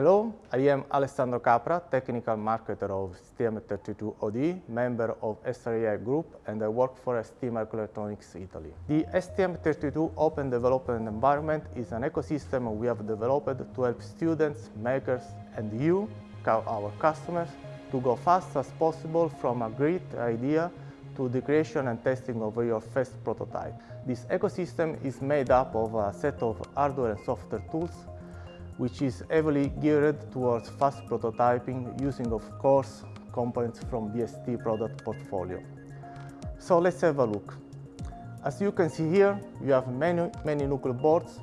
Hello, I am Alessandro Capra, technical marketer of STM32ODE, member of SRAI Group, and I work for ST Microelectronics Italy. The STM32 Open Development Environment is an ecosystem we have developed to help students, makers, and you, our customers, to go fast as possible from a great idea to the creation and testing of your first prototype. This ecosystem is made up of a set of hardware and software tools which is heavily geared towards fast prototyping using, of course, components from the ST product portfolio. So let's have a look. As you can see here, you have many, many Nucleo boards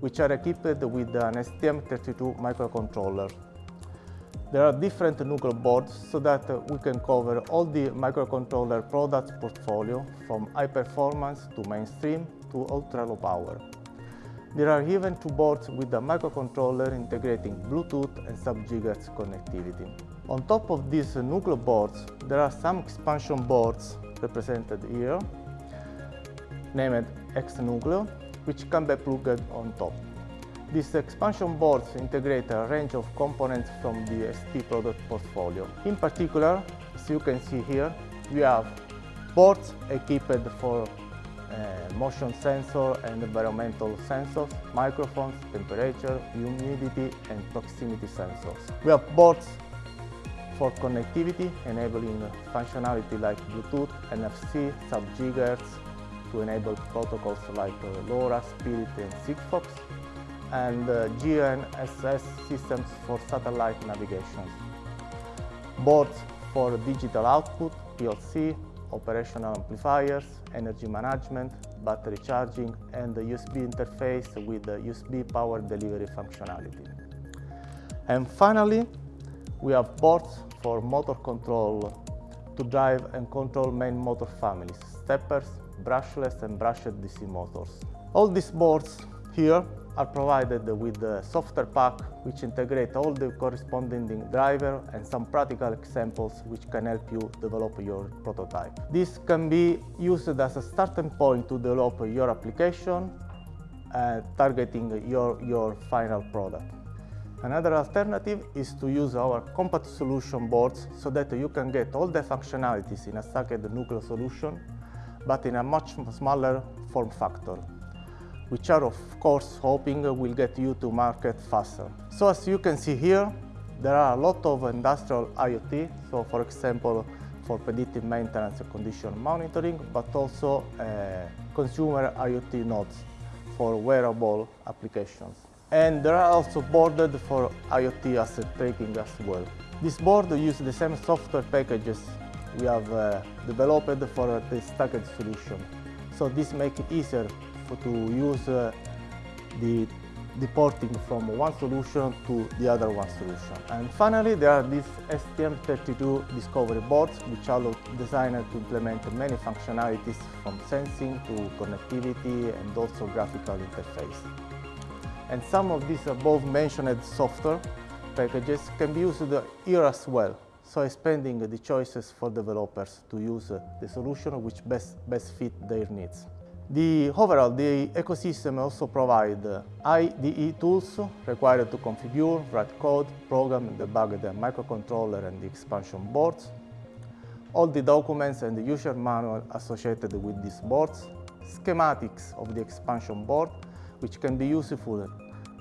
which are equipped with an STM32 microcontroller. There are different Nucleo boards so that uh, we can cover all the microcontroller products portfolio from high performance to mainstream to ultra low power. There are even two boards with a microcontroller integrating Bluetooth and sub-gigahertz connectivity. On top of these Nucleo boards, there are some expansion boards represented here, named X-Nucleo, which can be plugged on top. These expansion boards integrate a range of components from the ST product portfolio. In particular, as you can see here, we have boards equipped for motion sensor and environmental sensors, microphones, temperature, humidity and proximity sensors. We have boards for connectivity, enabling functionality like Bluetooth, NFC, sub-gigahertz to enable protocols like uh, LoRa, Spirit and Sigfox, and uh, GNSS systems for satellite navigation. Boards for digital output, PLC, operational amplifiers, energy management, battery charging, and the USB interface with the USB power delivery functionality. And finally, we have boards for motor control to drive and control main motor families, steppers, brushless and brushed DC motors. All these boards here are provided with the software pack which integrate all the corresponding driver and some practical examples which can help you develop your prototype. This can be used as a starting point to develop your application uh, targeting your, your final product. Another alternative is to use our compact solution boards so that you can get all the functionalities in a stacked Nucleo solution but in a much smaller form factor which are of course hoping will get you to market faster. So as you can see here, there are a lot of industrial IoT, so for example, for predictive maintenance and condition monitoring, but also uh, consumer IoT nodes for wearable applications. And there are also boarded for IoT asset tracking as well. This board uses the same software packages we have uh, developed for the stacked solution. So this makes it easier to use uh, the deporting from one solution to the other one solution. And finally, there are these STM32 discovery boards, which allow designers to implement many functionalities from sensing to connectivity and also graphical interface. And some of these above mentioned software packages can be used here as well, so expanding the choices for developers to use the solution which best, best fit their needs. The overall, the ecosystem also provides uh, IDE tools required to configure, write code, program debug the microcontroller and the expansion boards, all the documents and the user manual associated with these boards, schematics of the expansion board, which can be useful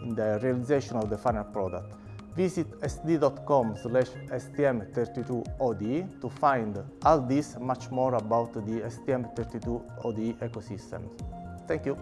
in the realization of the final product. Visit st.com slash stm32ode to find all this much more about the STM32ODE ecosystem. Thank you.